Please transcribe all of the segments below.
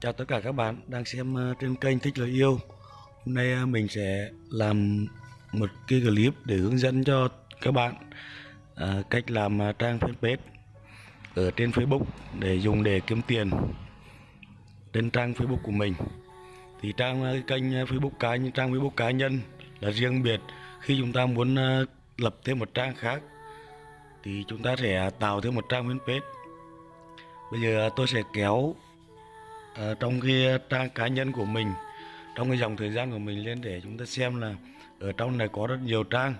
Chào tất cả các bạn đang xem ờ, trên kênh Thích Lời Yêu. Hôm nay ờ, mình sẽ làm một cái clip để hướng dẫn cho các bạn ờ, cách làm trang fanpage ở trên Facebook để dùng để kiếm tiền trên trang Facebook của mình. Thì trang kênh Facebook cá nhân, trang Facebook cá nhân là riêng biệt. Khi chúng ta muốn lập thêm một trang khác thì chúng ta sẽ tạo thêm một trang fanpage. Bây giờ tôi sẽ kéo Ờ, trong cái trang cá nhân của mình, trong cái dòng thời gian của mình lên để chúng ta xem là ở trong này có rất nhiều trang.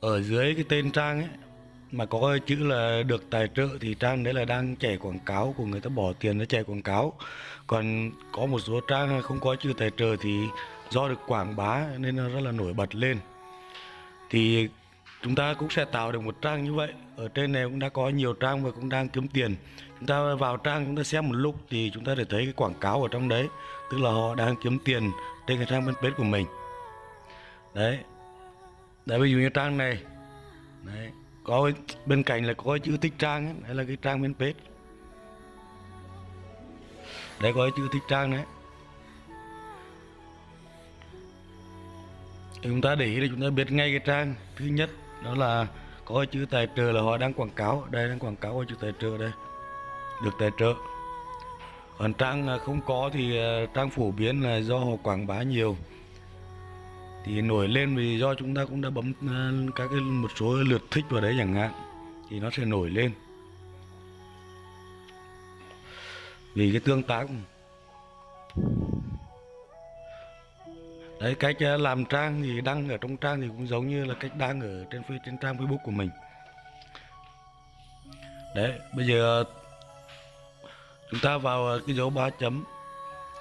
Ở dưới cái tên trang ấy, mà có chữ là được tài trợ thì trang đấy là đang chạy quảng cáo của người ta bỏ tiền để chạy quảng cáo. Còn có một số trang không có chữ tài trợ thì do được quảng bá nên nó rất là nổi bật lên. Thì chúng ta cũng sẽ tạo được một trang như vậy. Ở trên này cũng đã có nhiều trang và cũng đang kiếm tiền. Chúng ta vào trang chúng ta xem một lúc thì chúng ta để thấy cái quảng cáo ở trong đấy. Tức là họ đang kiếm tiền trên cái trang fanpage của mình. Đấy. Đấy ví dụ như trang này. Đấy. Có bên cạnh là có chữ thích trang ấy, đấy là cái trang fanpage. Đấy có chữ thích trang đấy. Chúng ta để ý là chúng ta biết ngay cái trang thứ nhất đó là có chữ tài trợ là họ đang quảng cáo. Đây, đang quảng cáo có chữ tài trợ đây. Được tài trợ. Còn trang không có thì ờ, trang phổ biến là do họ quảng bá nhiều. Thì nổi lên vì do chúng ta cũng đã bấm ờ, các cái một số lượt thích vào đấy chẳng hạn, thì nó sẽ nổi lên. Vì cái tương tác đấy cách làm trang thì đăng ở trong trang thì cũng giống như là cách đăng ở trên phi trên trang Facebook của mình. Đấy, bây giờ chúng ta vào cái dấu ba chấm.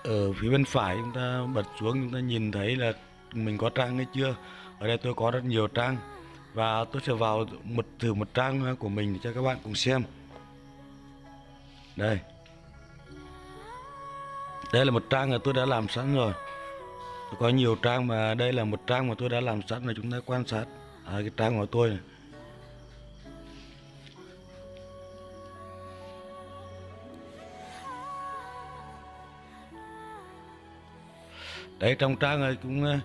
Ở phía bên phải chúng ta bật xuống, chúng ta nhìn thấy là mình có trang hay chưa? Ở đây tôi có rất nhiều trang. Và tôi sẽ vào một thử một trang của mình để cho các bạn cùng xem. Đây. Đây là một trang mà tôi đã làm sẵn rồi có nhiều trang mà đây là một trang mà tôi đã làm sẵn là chúng ta quan sát. À, cái trang của tôi này. Đấy trong trang này cũng ờ,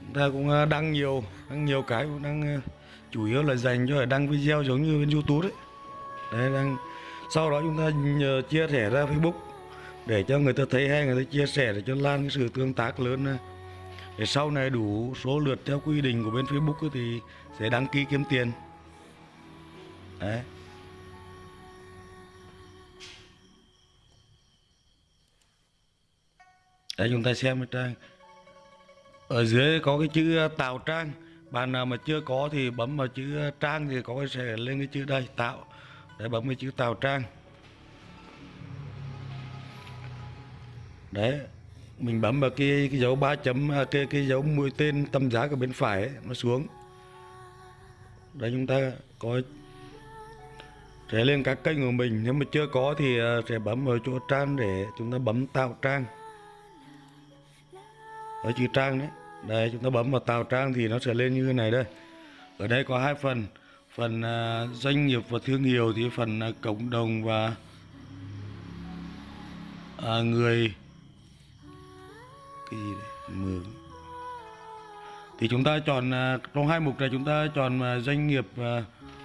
chúng ta cũng ờ, đăng nhiều đăng nhiều cái cũng đăng ờ, chủ yếu là dành cho đăng video giống như bên youtube đấy. Đấy đăng sau đó chúng ta nhờ chia sẻ ra facebook để cho người ta thấy hay, người ta chia sẻ để cho lan cái sự tương tác lớn để sau này đủ số lượt theo quy định của bên facebook thì sẽ đăng ký kiếm tiền. Đấy. Đấy chúng ta xem cái trang. Ở dưới có cái chữ à, tạo trang. Bạn nào mà chưa có thì bấm vào chữ à, trang thì có cái sẽ lên cái chữ đây, tạo. Để bấm cái chữ tạo trang. Đấy Mình bấm vào cái, cái dấu ba chấm à, cái, cái dấu mũi tên tâm giá ở bên phải ấy, nó xuống. Đấy chúng ta có sẽ lên các kênh của mình. Nếu mà chưa có thì à, sẽ bấm vào chỗ trang để chúng ta bấm tạo trang. Ở chữ trang đấy. Đây chúng ta bấm vào tạo trang thì nó sẽ lên như thế này đây. Ở đây có hai phần. Phần à, doanh nghiệp và thương hiệu thì phần cộng đồng và à, người cái gì đấy thì chúng ta chọn à, trong hai mục này chúng ta chọn à, doanh nghiệp à,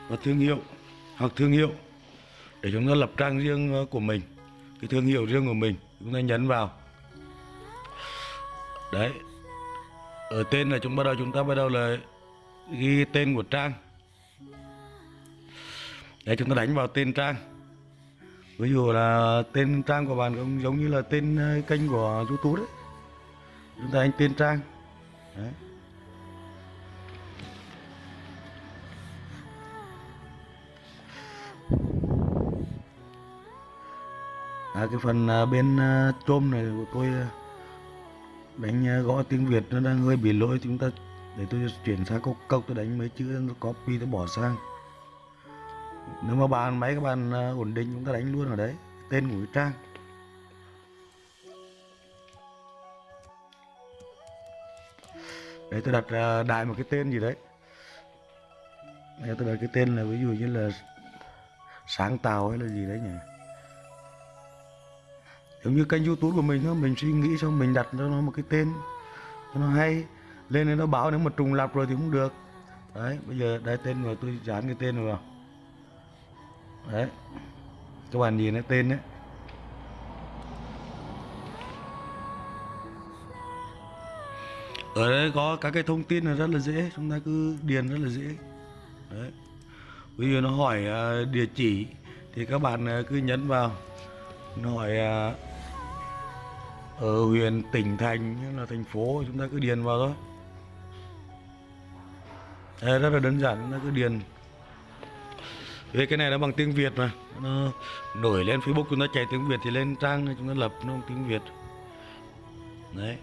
và, thương hiệu hoặc thương hiệu để chúng ta lập trang riêng của mình cái thương hiệu riêng của mình chúng ta nhấn vào. Đấy ở tên là chúng bắt đầu chúng ta bắt đầu là ghi tên của trang. Để chúng ta đánh vào tên trang. Ví dụ là tên trang của bạn cũng giống như là tên kênh của youtube đấy chúng ta anh tiên trang. Đấy. à, cái phần à, bên à, chôm này của tôi à, đánh à, gõ tiếng Việt nó đang hơi bị lỗi. Chúng ta để tôi chuyển sang câu câu tôi đánh mấy chữ nó copy tôi bỏ sang. Nếu mà bàn máy các bạn à, ổn định chúng ta đánh luôn ở đấy. Tên của cái trang. Đấy, tôi đặt à, đại một cái tên gì đấy. Đây tôi đặt cái tên là ví dụ như là sáng tạo hay là gì đấy nhỉ? Giống như kênh youtube của mình thôi, mình suy nghĩ xong mình đặt cho nó một cái tên cho nó hay, lên nên nó báo nếu mà trùng lặp rồi thì cũng được. Đấy, bây giờ đây tên rồi, tôi dán cái tên vào. Đấy, các bạn nhìn cái tên đấy. Ở đây có các cái thông tin là rất là dễ chúng ta cứ điền rất là dễ. Đấy. Ví dụ nó hỏi à, địa chỉ thì các bạn à, cứ nhấn vào. Nó hỏi à, ở huyện tỉnh thành hay là thành phố chúng ta cứ điền vào thôi. Đấy, rất là đơn giản chúng ta cứ điền. Vì cái này nó bằng tiếng Việt mà nó nổi lên Facebook chúng ta chạy tiếng Việt thì lên trang chúng ta lập nó bằng tiếng Việt. Đấy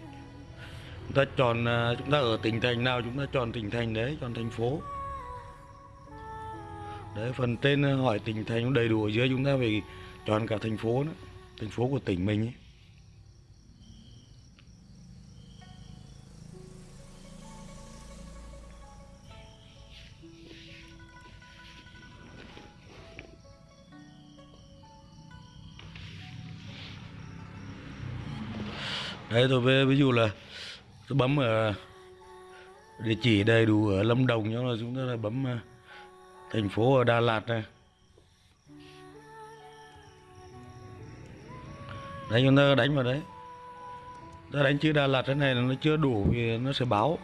chúng ta chọn à, chúng ta ở tỉnh thành nào chúng ta chọn tỉnh thành đấy, chọn thành phố đấy, phần tên à, hỏi tỉnh thành đầy đủ ở dưới, chúng ta phải chọn cả thành phố nữa, thành phố của tỉnh mình ấy. đấy, tôi về, ví dụ là tôi bấm ở địa chỉ đầy đủ ở Lâm Đồng cho là chúng ta là bấm ờ, thành phố ở Đà Lạt này. Đấy chúng ta đánh vào đấy. Ta đánh chữ Đà Lạt thế này là nó chưa đủ thì nó sẽ báo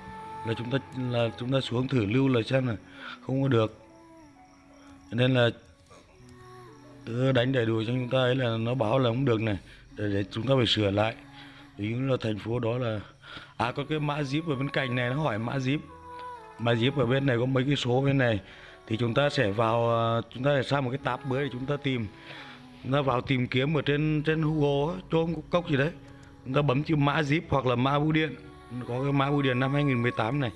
là chúng ta là chúng ta xuống thử lưu lời xem là không có được. Cho nên là cứ đánh đầy đủ cho chúng ta ấy là nó báo là không được này để, để chúng ta phải sửa lại ví dụ là thành phố đó là à có cái mã zip ở bên cạnh này, nó hỏi mã zip. Mã zip ở bên này có mấy cái số bên này. Thì chúng ta sẽ vào à, chúng ta sẽ sang một cái tab mới để chúng ta tìm. Chúng ta vào tìm kiếm ở trên trên Google chôm cốc gì đấy. Chúng ta bấm chữ mã zip hoặc là mã bưu điện. Có cái mã bưu điện năm 2018 này.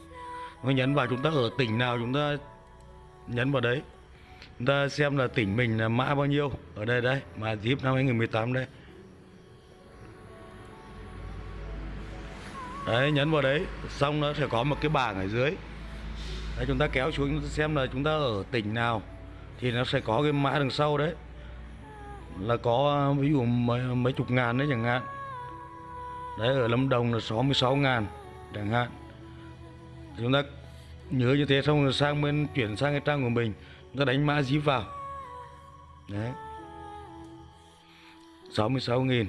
Nó nhấn vào chúng ta ở tỉnh nào chúng ta nhấn vào đấy. Chúng ta xem là tỉnh mình là mã bao nhiêu. Ở đây đây mã zip năm 2018 đây. Đấy nhấn vào đấy xong nó sẽ có một cái bảng ở dưới. Đấy, chúng ta kéo xuống xem là chúng ta ở tỉnh nào thì nó sẽ có cái mã đằng sau đấy. Là có ví dụ mấy, mấy chục ngàn đấy chẳng hạn. Đấy ở Lâm Đồng là 66 ngàn chẳng hạn. Chúng ta nhớ như thế xong rồi sang bên chuyển sang cái trang của mình chúng ta đánh mã dí vào. Đấy. 66 nghìn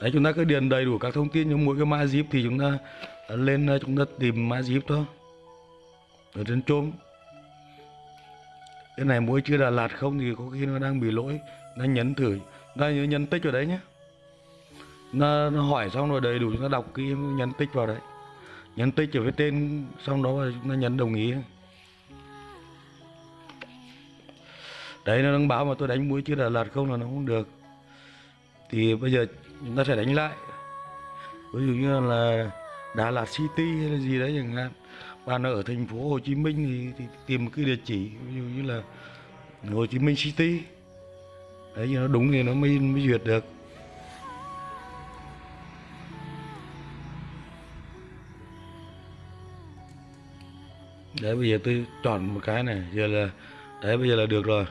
đấy chúng ta cứ điền đầy đủ các thông tin trong mỗi cái mã zip thì chúng ta lên ờ, chúng ta tìm mã zip thôi. Ở trên chôm. Cái này mỗi chưa Đà Lạt không thì có khi nó đang bị lỗi nó nhấn thử ta nhớ nhấn tích vào đấy nhé. Nó, nó hỏi xong rồi đầy đủ chúng ta đọc kỹ nhấn tích vào đấy. Nhấn tích ở với tên xong đó và chúng ta nhấn đồng ý. Đấy nó đang báo mà tôi đánh mũi chưa Đà Lạt không là nó không được. Thì bây giờ chúng ta sẽ đánh lại. Ví dụ như là Đà Lạt City hay là gì đấy chẳng hạn. Bạn ở thành phố Hồ Chí Minh thì, thì tìm một cái địa chỉ ví dụ như là Hồ Chí Minh City. Đấy nó đúng thì nó mới mới duyệt được. Đấy bây giờ tôi chọn một cái này giờ là đấy bây giờ là được rồi.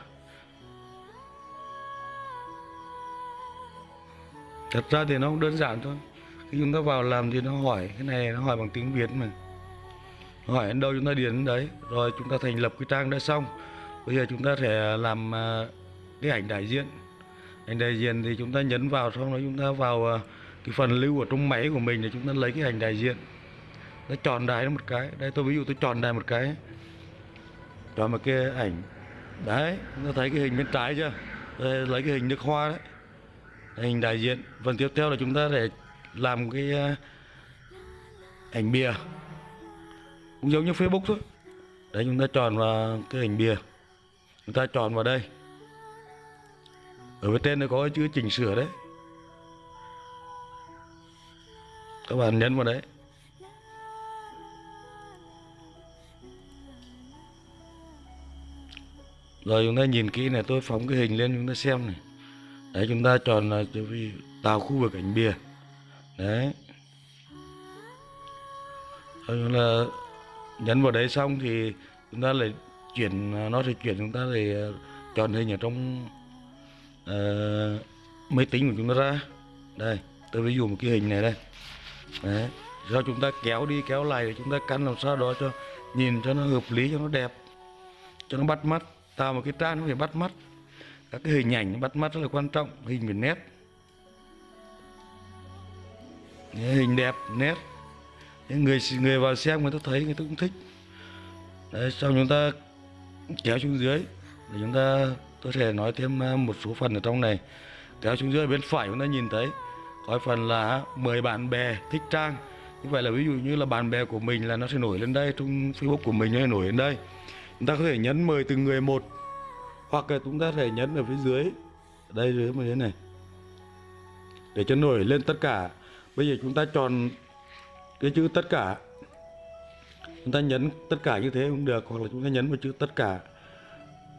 Thật ra thì nó cũng đơn giản thôi. Khi chúng ta vào làm thì nó hỏi cái này nó hỏi bằng tiếng việt mà. Nó hỏi đến đâu chúng ta điền đến đấy? Rồi chúng ta thành lập cái trang đã xong. Bây giờ chúng ta sẽ làm à, cái ảnh đại diện. Ảnh đại diện thì chúng ta nhấn vào xong đó chúng ta vào à, cái phần lưu ở trong máy của mình để chúng ta lấy cái ảnh đại diện. Nó chọn đài nó một cái. Đây tôi ví dụ tôi chọn đài một cái. Chọn một cái ảnh. Đấy nó thấy cái hình bên trái chưa? Đây, lấy cái hình nước hoa đấy hình đại diện, phần tiếp theo là chúng ta để làm cái ờ, ảnh bìa. Cũng giống như Facebook thôi. Đấy, chúng ta chọn vào cái hình bìa. Chúng ta chọn vào đây. Ở bên trên nó có chữ chỉnh sửa đấy. Các bạn nhấn vào đấy. Rồi chúng ta nhìn kỹ này, tôi phóng cái hình lên, chúng ta xem này đấy chúng ta chọn là tạo khu vực ảnh bìa. Đấy. Rồi là nhấn vào đấy xong thì chúng ta lại chuyển nó sẽ chuyển chúng ta lại ờ, chọn hình ở trong uh, máy tính của chúng ta ra. Đây tôi ví dụ một cái hình này đây. Đấy do chúng ta kéo đi kéo lại để chúng ta căn làm sao đó cho nhìn cho nó hợp lý cho nó đẹp cho nó bắt mắt. Tạo một cái trang nó phải bắt mắt các cái hình ảnh bắt mắt rất là quan trọng, hình về nét. Hình đẹp, nét. Những người người vào xem người ta thấy, người ta cũng thích. Đấy, sau chúng ta kéo xuống dưới, để chúng ta tôi sẽ nói thêm à, một số phần ở trong này. Kéo xuống dưới, bên phải chúng ta nhìn thấy, có phần là mời bạn bè thích trang. Như vậy là ví dụ như là bạn bè của mình là nó sẽ nổi lên đây, trong facebook của mình nó sẽ nổi lên đây. Chúng ta có thể nhấn mời từng người một hoặc là chúng ta thể nhấn ở phía dưới. Đây dưới một thế này. Để cho nổi lên tất cả. Bây giờ chúng ta chọn cái chữ tất cả. Chúng ta nhấn tất cả như thế cũng được hoặc là chúng ta nhấn vào chữ tất cả.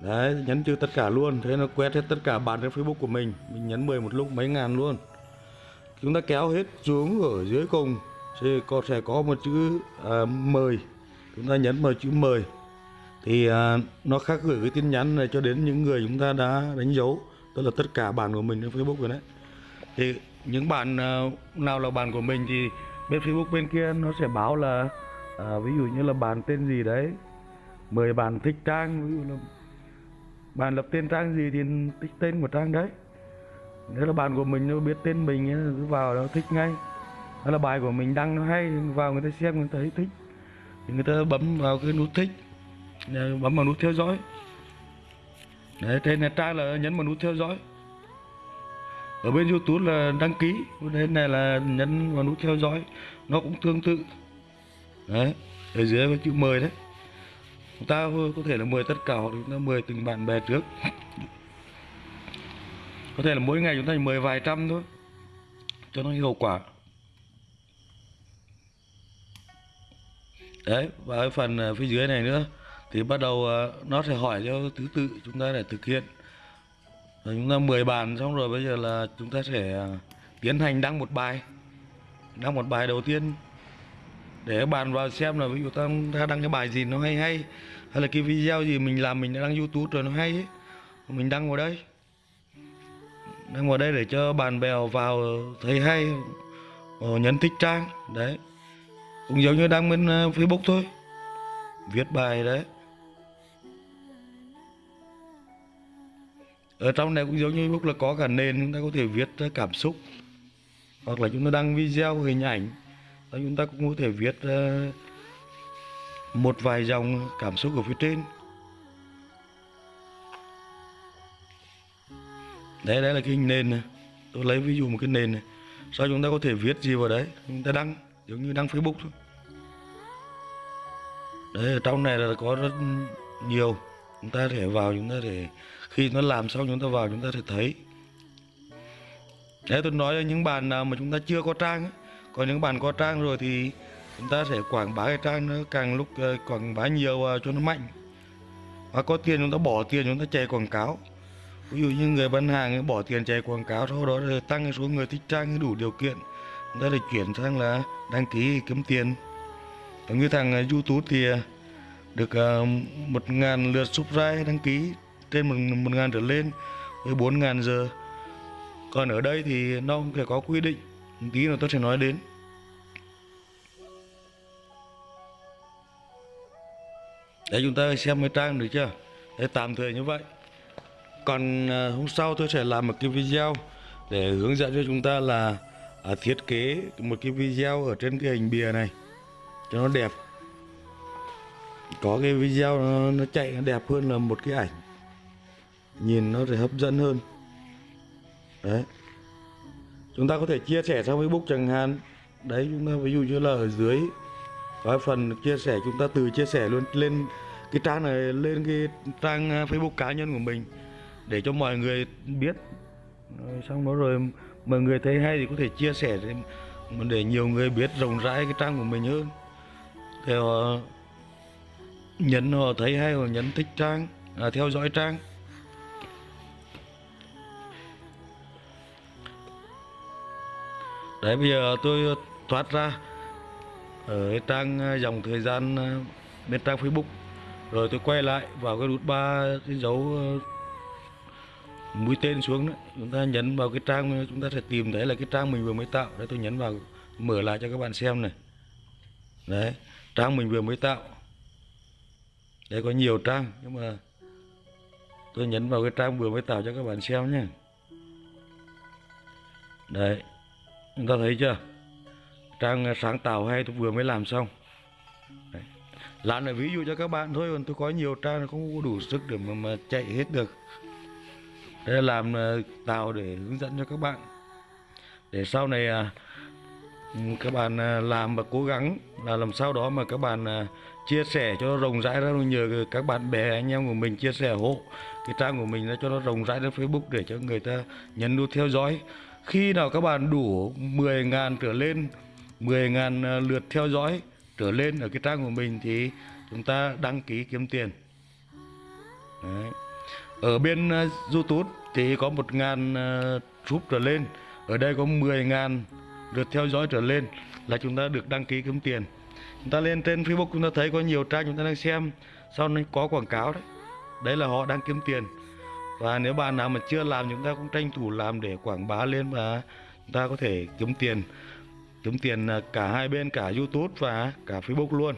Đấy nhấn chữ tất cả luôn. Thế nó quét hết tất cả bạn trên facebook của mình. Mình nhấn 10 một lúc mấy ngàn luôn. Chúng ta kéo hết xuống ở dưới cùng. Thì có sẽ có một chữ à, mời chúng ta nhấn vào chữ mời thì à, nó khác gửi cái tin nhắn này cho đến những người chúng ta đã đánh dấu tức là tất cả bạn của mình trên Facebook rồi đấy. Thì những bạn à, nào là bạn của mình thì bên Facebook bên kia nó sẽ báo là à, ví dụ như là bạn tên gì đấy mời bạn thích trang ví dụ là bạn lập tên trang gì thì thích tên của trang đấy. Nếu là bạn của mình nó biết tên mình cứ vào nó thích ngay. Đó là bài của mình đăng nó hay vào người ta xem người ta thấy thích. Thì người ta bấm vào cái nút thích bấm vào nút theo dõi. Đấy trên này trang là nhấn vào nút theo dõi. Ở bên youtube là đăng ký. Bên này là nhấn vào nút theo dõi. Nó cũng tương tự. Đấy, ở dưới có chữ mời đấy. Chúng ta có thể là mời tất cả hoặc chúng ta mời từng bạn bè trước. Có thể là mỗi ngày chúng ta chỉ mời vài trăm thôi, cho nó hiệu quả. Đấy, và cái phần à, phía dưới này nữa thì bắt đầu ờ, nó sẽ hỏi cho thứ tự chúng ta để thực hiện. Rồi chúng ta 10 bàn xong rồi bây giờ là chúng ta sẽ ờ, tiến hành đăng một bài. Đăng một bài đầu tiên. Để các bạn vào xem là ví dụ ta, ta đăng cái bài gì nó hay hay hay là cái video gì mình làm mình đã đăng youtube rồi nó hay ấy. mình đăng vào đây. Đăng vào đây để cho bạn bè vào thấy hay ờ, nhấn thích trang đấy. Cũng giống như đăng bên Facebook thôi. Viết bài đấy. Ở trong này cũng giống như Facebook là có cả nền, chúng ta có thể viết cảm xúc. Hoặc là chúng ta đăng video, hình ảnh. Và chúng ta cũng có thể viết một vài dòng cảm xúc ở phía trên. Đấy đấy là cái hình nền này. Tôi lấy ví dụ một cái nền này. Sau chúng ta có thể viết gì vào đấy? Chúng ta đăng, giống như đăng Facebook thôi. Đấy, ở trong này là có rất nhiều. Chúng ta thể vào, chúng ta thể khi nó làm xong chúng ta vào chúng ta sẽ thấy. Đấy tôi nói cho những bạn nào mà chúng ta chưa có trang ấy. còn những bạn có trang rồi thì chúng ta sẽ quảng bá cái trang nó càng lúc ờ, quảng bá nhiều ờ, cho nó mạnh. Và có tiền chúng ta bỏ tiền chúng ta chạy quảng cáo. Ví dụ như người bán hàng bỏ tiền chạy quảng cáo sau đó rồi tăng số người thích trang đủ điều kiện. Chúng ta lại chuyển sang là đăng ký kiếm tiền. Giống như thằng ờ, youtube thì được à, một ngàn lượt subscribe đăng ký trên một, một ngàn trở lên với bốn ngàn giờ. Còn ở đây thì nó cũng phải có quy định. Một tí nữa tôi sẽ nói đến. Để chúng ta xem cái trang được chưa? Để tạm thời như vậy. Còn à, hôm sau tôi sẽ làm một cái video để hướng dẫn cho chúng ta là à, thiết kế một cái video ở trên cái hình bìa này cho nó đẹp. Có cái video nó, nó chạy nó đẹp hơn là một cái ảnh nhìn nó sẽ hấp dẫn hơn. Đấy. Chúng ta có thể chia sẻ sang Facebook chẳng hạn. Đấy chúng ta ví dụ như là ở dưới có phần chia sẻ chúng ta từ chia sẻ luôn lên cái trang này lên cái trang à, Facebook cá nhân của mình để cho mọi người biết. Rồi xong đó rồi mọi người thấy hay thì có thể chia sẻ để nhiều người biết rộng rãi cái trang của mình hơn. Thì họ à, nhấn họ thấy hay họ nhấn thích trang à, theo dõi trang. Đấy, bây giờ tôi thoát ra ở cái trang ờ, dòng thời gian ờ, bên trang Facebook. Rồi tôi quay lại vào cái nút ba cái dấu ờ, mũi tên xuống đó chúng ta nhấn vào cái trang chúng ta sẽ tìm thấy là cái trang mình vừa mới tạo. Đấy, tôi nhấn vào mở lại cho các bạn xem này. Đấy, trang mình vừa mới tạo. Đây có nhiều trang, nhưng mà tôi nhấn vào cái trang vừa mới tạo cho các bạn xem nhé. Đấy chúng ta thấy chưa? Trang sáng tạo hay tôi vừa mới làm xong. Đấy. làm là ví dụ cho các bạn thôi còn tôi có nhiều trang không có đủ sức để mà, mà chạy hết được. Đây là làm ờ, tạo để hướng dẫn cho các bạn. Để sau này à, ừ, các bạn à, làm và cố gắng là làm sao đó mà các bạn à, chia sẻ cho nó rộng rãi ra. Nhờ các bạn bè anh em của mình chia sẻ hộ cái trang của mình cho nó rộng rãi lên Facebook để cho người ta nhấn nút theo dõi khi nào các bạn đủ 10.000 trở lên 10.000 à, lượt theo dõi trở lên ở cái trang của mình thì chúng ta đăng ký kiếm tiền. Đấy. ở bên à, YouTube thì có 1.000 uh, sub trở lên. Ở đây có 10.000 lượt theo dõi trở lên là chúng ta được đăng ký kiếm tiền. Chúng ta lên trên Facebook chúng ta thấy có nhiều trang chúng ta đang xem sau này có quảng cáo đấy. Đấy là họ đang kiếm tiền và nếu bạn nào mà chưa làm, chúng ta cũng tranh thủ làm để quảng bá lên và chúng ta có thể kiếm tiền. Kiếm tiền à, cả hai bên, cả YouTube và cả Facebook luôn.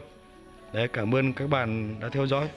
Đấy, cảm ơn các bạn đã theo dõi.